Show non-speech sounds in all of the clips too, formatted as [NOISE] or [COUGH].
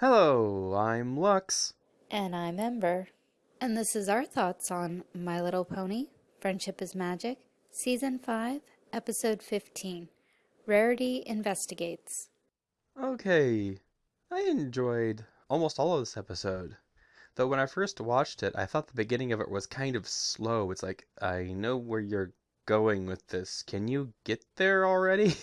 Hello, I'm Lux. And I'm Ember. And this is our thoughts on My Little Pony Friendship is Magic, Season 5, Episode 15 Rarity Investigates. Okay, I enjoyed almost all of this episode. Though when I first watched it, I thought the beginning of it was kind of slow. It's like, I know where you're going with this. Can you get there already?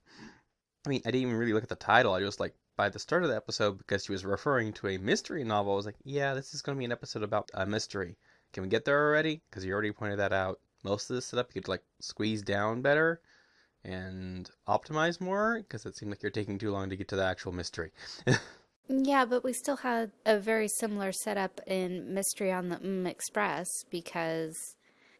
[LAUGHS] I mean, I didn't even really look at the title. I just like by the start of the episode because she was referring to a mystery novel. I was like, yeah, this is going to be an episode about a mystery. Can we get there already? Because you already pointed that out. Most of the setup you could like squeeze down better and optimize more because it seemed like you're taking too long to get to the actual mystery. [LAUGHS] yeah, but we still had a very similar setup in Mystery on the Mm Express because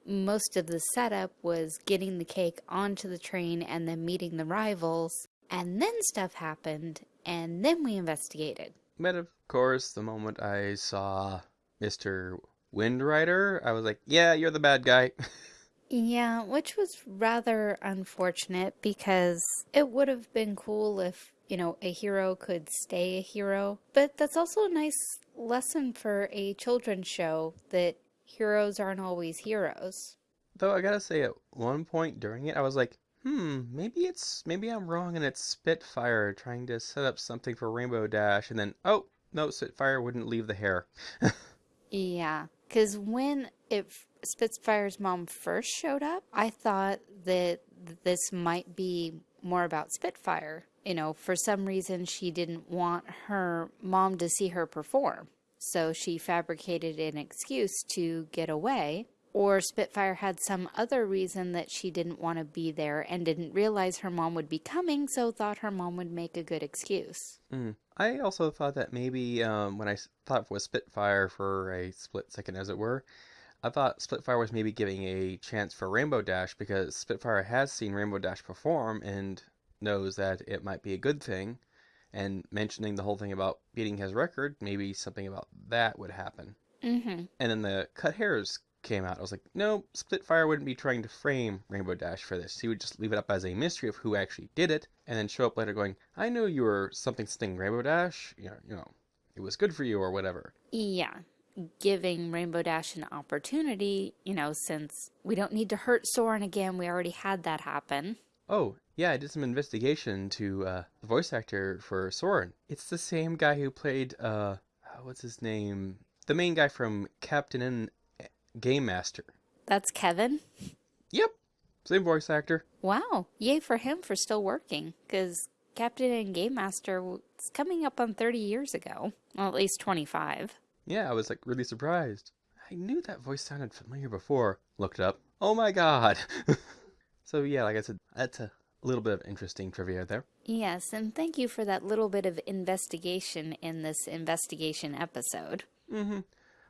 most of the setup was getting the cake onto the train and then meeting the rivals and then stuff happened, and then we investigated. But of course, the moment I saw Mr. Wind Rider, I was like, yeah, you're the bad guy. yeah, which was rather unfortunate because it would have been cool if, you know, a hero could stay a hero. But that's also a nice lesson for a children's show that heroes aren't always heroes. Though I gotta say, at one point during it, I was like, hmm, maybe it's maybe I'm wrong and it's Spitfire trying to set up something for Rainbow Dash, and then oh no, Spitfire wouldn't leave the hair. [LAUGHS] yeah, because when if Spitfire's mom first showed up, I thought that this might be more about Spitfire. You know, for some reason she didn't want her mom to see her perform. So she fabricated an excuse to get away or Spitfire had some other reason that she didn't want to be there and didn't realize her mom would be coming, so thought her mom would make a good excuse. Mm. I also thought that maybe um, when I thought it was Spitfire for a split second, as it were, I thought Spitfire was maybe giving a chance for Rainbow Dash because Spitfire has seen Rainbow Dash perform and knows that it might be a good thing. And mentioning the whole thing about beating his record, maybe something about that would happen. Mm-hmm. And then the cut hairs came out, I was like, no, Spitfire wouldn't be trying to frame Rainbow Dash for this. He would just leave it up as a mystery of who actually did it, and then show up later going, I know you were something something Rainbow Dash, you know, you know, it was good for you or whatever. Yeah. Giving Rainbow Dash an opportunity, you know, since we don't need to hurt Soarin again, we already had that happen. Oh, yeah, I did some investigation to uh, the voice actor for Soarin. It's the same guy who played, uh, what's his name? The main guy from Captain N Game Master. That's Kevin? Yep. Same voice actor. Wow. Yay for him for still working. Because Captain N Game Master was coming up on 30 years ago. Well, at least 25. Yeah, I was like really surprised. I knew that voice sounded familiar before. Looked up. Oh my god. [LAUGHS] so yeah, like I said, that's a little bit of interesting trivia there. Yes, and thank you for that little bit of investigation in this investigation episode. Mm-hmm.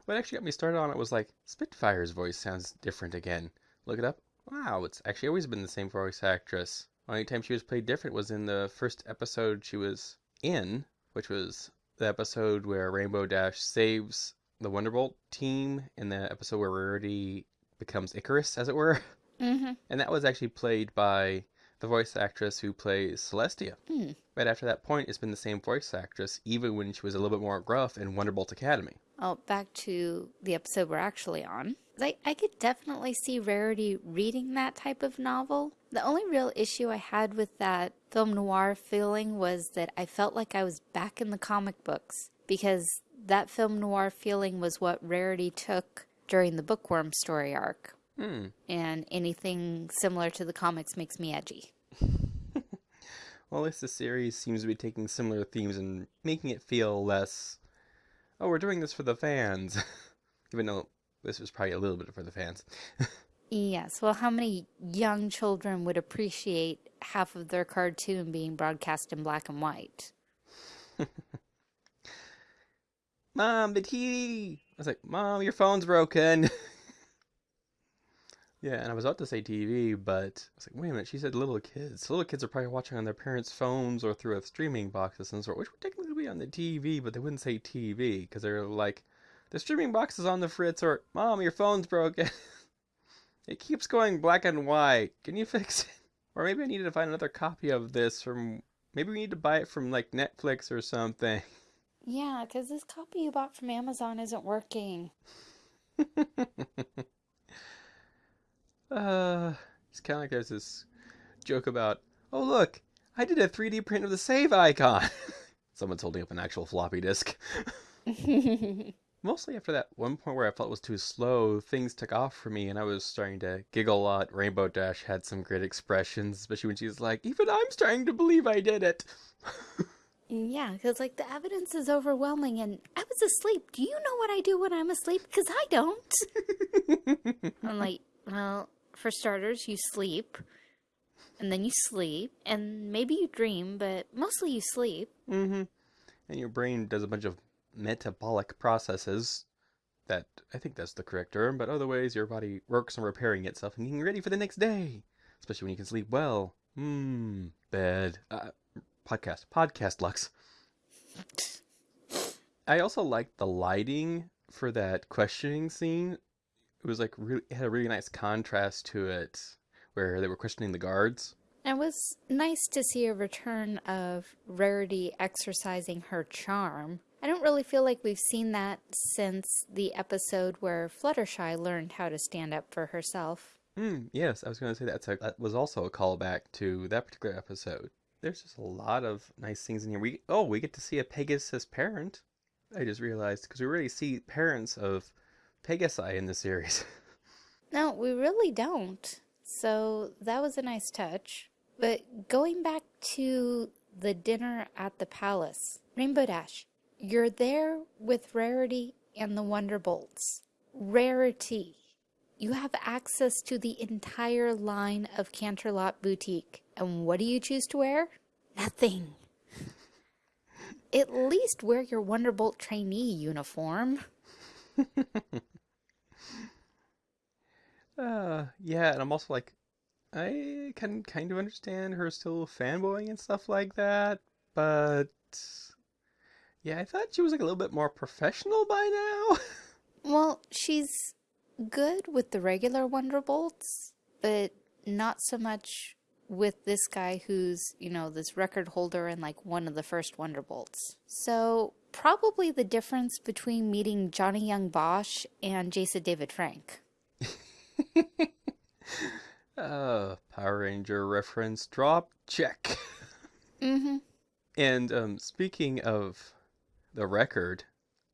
What actually got me started on it was like, Spitfire's voice sounds different again. Look it up. Wow, it's actually always been the same voice actress. Only time she was played different was in the first episode she was in, which was the episode where Rainbow Dash saves the Wonderbolt team in the episode where Rarity becomes Icarus, as it were. Mm-hmm. [LAUGHS] And that was actually played by the voice actress who plays Celestia. Mm. Right after that point, it's been the same voice actress, even when she was a little bit more gruff in Wonderbolt Academy. Oh, back to the episode we're actually on. I, I could definitely see Rarity reading that type of novel. The only real issue I had with that film noir feeling was that I felt like I was back in the comic books because that film noir feeling was what Rarity took during the bookworm story arc. Mm. And anything similar to the comics makes me edgy. [LAUGHS] well, at least the series seems to be taking similar themes and making it feel less oh, we're doing this for the fans. [LAUGHS] Even though this was probably a little bit for the fans. [LAUGHS] yes. Well, how many young children would appreciate half of their cartoon being broadcast in black and white? [LAUGHS] Mom, the TV! I was like, Mom, your phone's broken. Yeah, and I was about to say TV, but I was like, wait a minute, she said little kids. Little kids are probably watching on their parents' phones or through a streaming box of some sort, which would technically be on the TV, but they wouldn't say TV because they're like, the streaming box is on the fritz, or Mom, your phone's broken. [LAUGHS] it keeps going black and white. Can you fix it? [LAUGHS] Or maybe I need to find another copy of this from. Maybe we need to buy it from like Netflix or something. Yeah, because this copy you bought from Amazon isn't working. [LAUGHS] uh, it's kind of like there's this joke about, oh look, I did a 3D print of the save icon. [LAUGHS] Someone's holding up an actual floppy disk. [LAUGHS] Mostly after that one point where I felt it was too slow, things took off for me and I was starting to giggle a lot. Rainbow Dash had some great expressions, especially when she was like, even I'm starting to believe I did it. Yeah, because like the evidence is overwhelming, and I was asleep. Do you know what I do when I'm asleep? Because I don't. [LAUGHS] I'm like, well, for starters, you sleep, and then you sleep, and maybe you dream, but mostly you sleep. mm-hmm. And your brain does a bunch of metabolic processes that I think that's the correct term, but other ways your body works on repairing itself and getting ready for the next day, especially when you can sleep well. Hmm, bed. Uh, podcast, podcast Lux. [LAUGHS] I also liked the lighting for that questioning scene. It was like really it had a really nice contrast to it, where they were questioning the guards. And It was nice to see a return of Rarity exercising her charm. I don't really feel like we've seen that since the episode where Fluttershy learned how to stand up for herself. Hmm. Yes, I was going to say that's a, that was also a callback to that particular episode. There's just a lot of nice things in here. We oh, we get to see a Pegasus parent. I just realized because we really see parents of Pegasi in the series. [LAUGHS] No, we really don't. So that was a nice touch. But going back to the dinner at the palace, Rainbow Dash, you're there with Rarity and the Wonderbolts. Rarity. You have access to the entire line of Canterlot Boutique. And what do you choose to wear? Nothing. [LAUGHS] At least wear your Wonderbolt trainee uniform. [LAUGHS] uh, yeah, and I'm also like, I can kind of understand her still fanboying and stuff like that, but yeah, I thought she was like a little bit more professional by now. [LAUGHS] Well, she's good with the regular Wonderbolts, but not so much with this guy who's, you know, this record holder and like one of the first Wonderbolts. So, probably the difference between meeting Johnny Young Bosch and Jason David Frank. [LAUGHS] uh, Power Ranger reference drop check. Mm-hmm. And um, speaking of the record,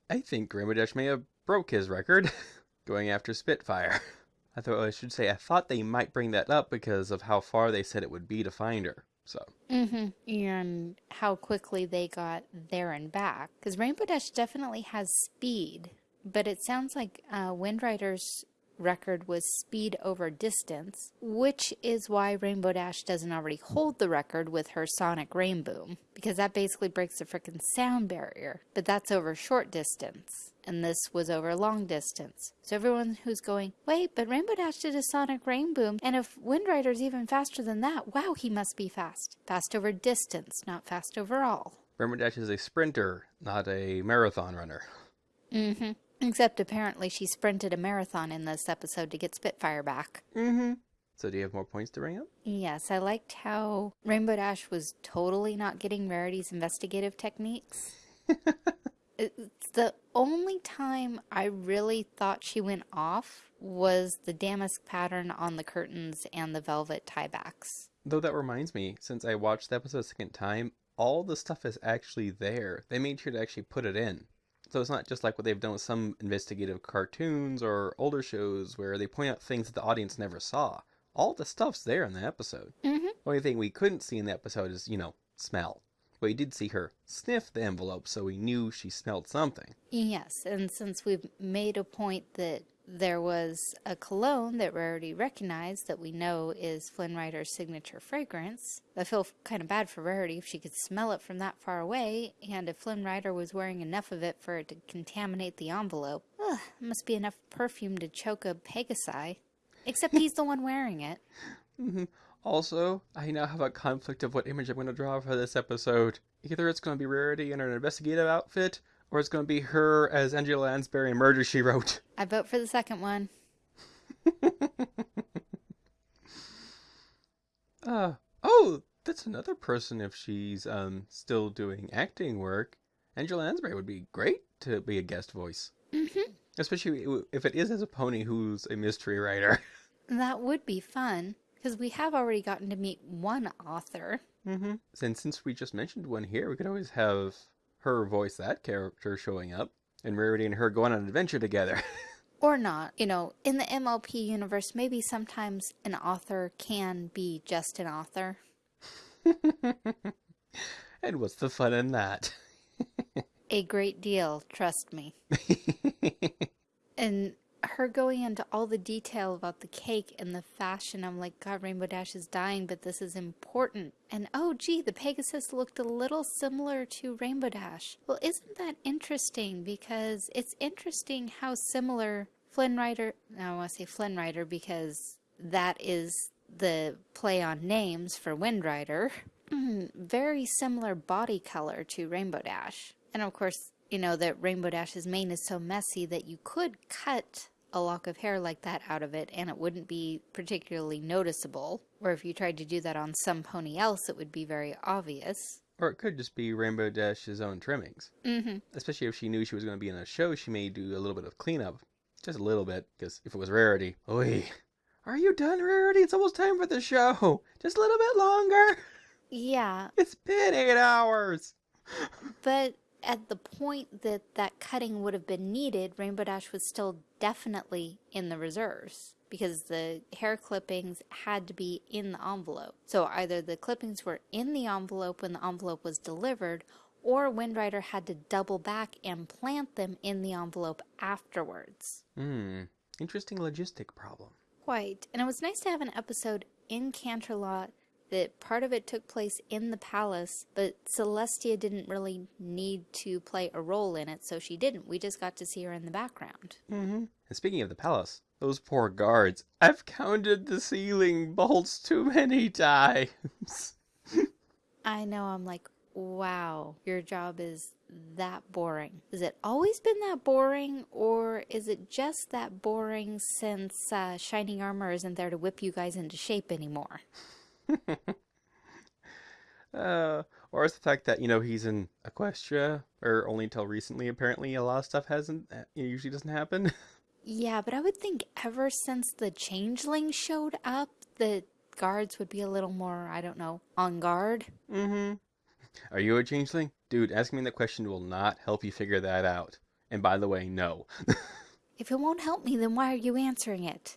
I think Rainbow may have broke his record [LAUGHS] going after Spitfire. [LAUGHS] I thought I should say I thought they might bring that up because of how far they said it would be to find her. So Mm-hmm. And how quickly they got there and back. Because Rainbow Dash definitely has speed, but it sounds like uh, Wind Rider's record was speed over distance, which is why Rainbow Dash doesn't already hold the record with her Sonic Rainboom, because that basically breaks the frickin' sound barrier. But that's over short distance. And this was over long distance. So everyone who's going, wait, but Rainbow Dash did a Sonic Rainboom, and if Wind Rider's even faster than that, wow, he must be fast. Fast over distance, not fast overall. Rainbow Dash is a sprinter, not a marathon runner. Mm-hmm. Except apparently she sprinted a marathon in this episode to get Spitfire back. Mm-hmm. So do you have more points to bring up? Yes, I liked how Rainbow Dash was totally not getting Rarity's investigative techniques. [LAUGHS] it's the only time I really thought she went off was the damask pattern on the curtains and the velvet tiebacks. Though that reminds me, since I watched the episode a second time, all the stuff is actually there. They made sure to actually put it in. So it's not just like what they've done with some investigative cartoons or older shows where they point out things that the audience never saw. All the stuff's there in the episode. Mm-hmm. The only thing we couldn't see in the episode is, you know, smell. But we did see her sniff the envelope, so we knew she smelled something. Yes, and since we've made a point that there was a cologne that Rarity recognized that we know is Flynn Rider's signature fragrance. I feel kind of bad for Rarity if she could smell it from that far away, and if Flynn Rider was wearing enough of it for it to contaminate the envelope. Ugh, must be enough perfume to choke a Pegasi. Except he's the one wearing it. Mm-hmm. Also, I now have a conflict of what image I'm going to draw for this episode. Either it's going to be Rarity in an investigative outfit, or it's going to be her as Angela Lansbury in Murder, She Wrote. I vote for the second one. [LAUGHS] uh, oh, that's another person if she's um still doing acting work. Angela Lansbury would be great to be a guest voice. Mm-hmm. Especially if it is as a pony who's a mystery writer. [LAUGHS] That would be fun, because we have already gotten to meet one author. Mm-hmm. And since we just mentioned one here, we could always have her voice that character showing up, and Rarity and her go on an adventure together. [LAUGHS] Or not. You know, in the MLP universe, maybe sometimes an author can be just an author. [LAUGHS] and what's the fun in that? [LAUGHS] A great deal, trust me. and her going into all the detail about the cake and the fashion, I'm like, God, Rainbow Dash is dying, but this is important. And oh, gee, the Pegasus looked a little similar to Rainbow Dash. Well, isn't that interesting? Because it's interesting how similar Flynn Rider, I want to say Flynn Rider because that is the play on names for Wind Rider. [CLEARS THROAT] Very similar body color to Rainbow Dash. And of course, you know that Rainbow Dash's mane is so messy that you could cut a lock of hair like that out of it and it wouldn't be particularly noticeable. Or if you tried to do that on some pony else, it would be very obvious. Or it could just be Rainbow Dash's own trimmings. Mm-hmm. Especially if she knew she was going to be in a show, she may do a little bit of cleanup. Just a little bit, because if it was Rarity, oi, are you done, Rarity? It's almost time for the show. Just a little bit longer. Yeah. It's been eight hours. But at the point that that cutting would have been needed, Rainbow Dash was still definitely in the reserves because the hair clippings had to be in the envelope. So either the clippings were in the envelope when the envelope was delivered, or Wind Rider had to double back and plant them in the envelope afterwards. Hmm, interesting logistic problem. Quite. And it was nice to have an episode in Canterlot that part of it took place in the palace, but Celestia didn't really need to play a role in it, so she didn't. We just got to see her in the background. Mm-hmm. And speaking of the palace, those poor guards. I've counted the ceiling bolts too many times. [LAUGHS] I know, I'm like, wow, your job is that boring. Has it always been that boring, or is it just that boring since uh, Shining Armor isn't there to whip you guys into shape anymore? [LAUGHS] uh, or is the fact that, you know, he's in Equestria, or only until recently, apparently, a lot of stuff hasn't, uh, it usually doesn't happen. Yeah, but I would think ever since the changeling showed up, the guards would be a little more, I don't know, on guard. Mm-hmm. Are you a changeling? Dude, asking me that question will not help you figure that out. And by the way, no. [LAUGHS] if it won't help me, then why are you answering it?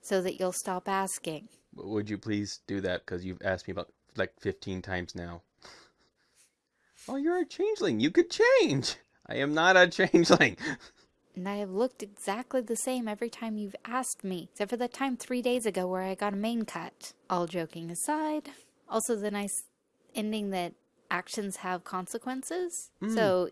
So that you'll stop asking. Would you please do that? Because you've asked me about like 15 times now. Oh, you're a changeling. You could change. I am not a [LAUGHS] changeling. And I have looked exactly the same every time you've asked me, except for that time three days ago where I got a mane cut. All joking aside, also the nice ending that actions have consequences. Mm. So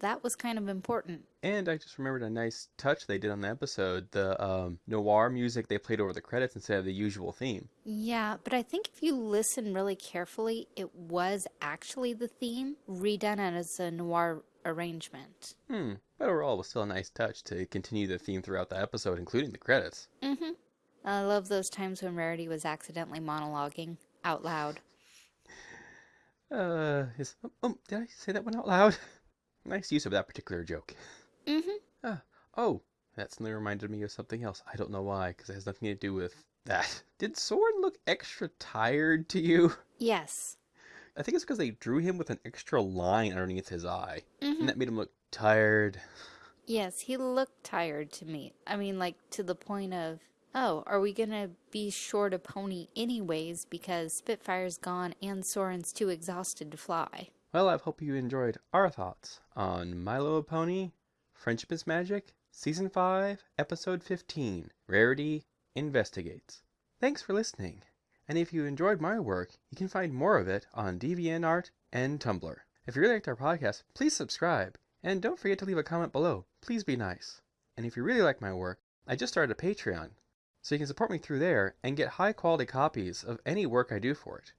that was kind of important. And I just remembered a nice touch they did on the episode the um, noir music they played over the credits instead of the usual theme. Yeah, but I think if you listen really carefully, it was actually the theme redone as a noir arrangement. Hmm. But overall, it was still a nice touch to continue the theme throughout the episode, including the credits. Mm-hmm. I love those times when Rarity was accidentally monologuing out loud. Uh, is, oh, oh, did I say that one out loud? [LAUGHS] nice use of that particular joke. Mm-hmm. Oh, that suddenly reminded me of something else. I don't know why, because it has nothing to do with that. [LAUGHS] Did Soarin look extra tired to you? Yes. I think it's because they drew him with an extra line underneath his eye. Mm-hmm. And that made him look tired. Yes, he looked tired to me. I mean, like, to the point of, oh, are we going to be short a pony anyways because Spitfire's gone and Soarin's too exhausted to fly? Well, I hope you enjoyed our thoughts on My Little Pony, Friendship is Magic, Season 5, Episode 15, Rarity Investigates. Thanks for listening. And if you enjoyed my work, you can find more of it on DeviantArt and Tumblr. If you really liked our podcast, please subscribe. And don't forget to leave a comment below. Please be nice. And if you really like my work, I just started a Patreon. So you can support me through there and get high quality copies of any work I do for it.